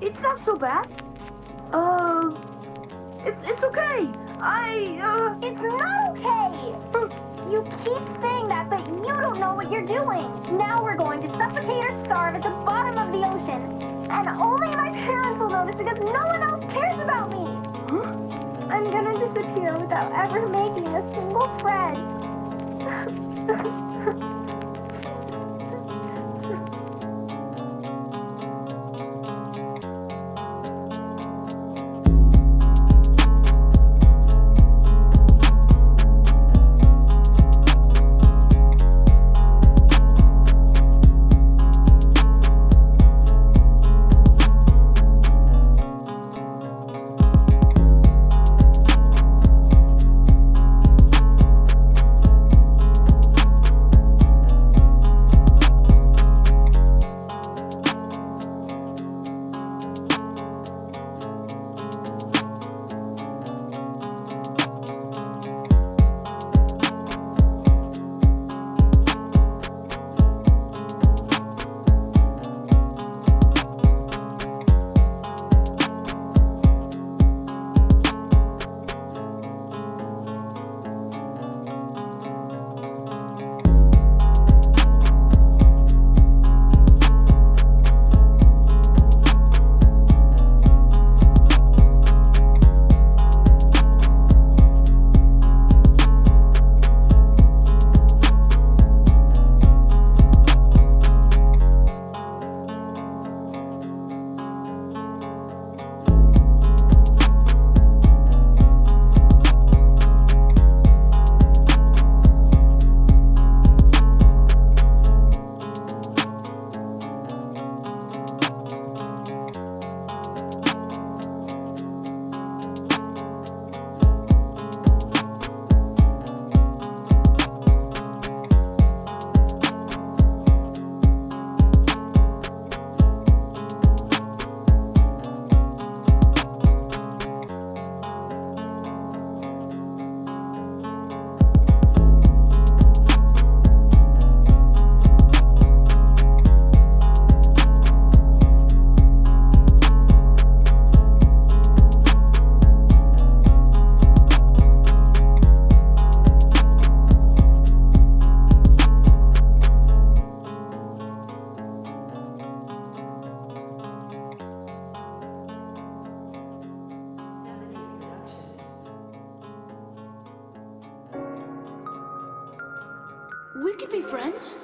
it's not so bad. Uh, it's, it's okay. I, uh... It's not okay! You keep saying that, but you don't know what you're doing. Now we're going to suffocate or starve at the bottom of the ocean. And only my parents will notice because no one else cares about me. Huh? I'm gonna disappear without ever making a single friend. We could be friends.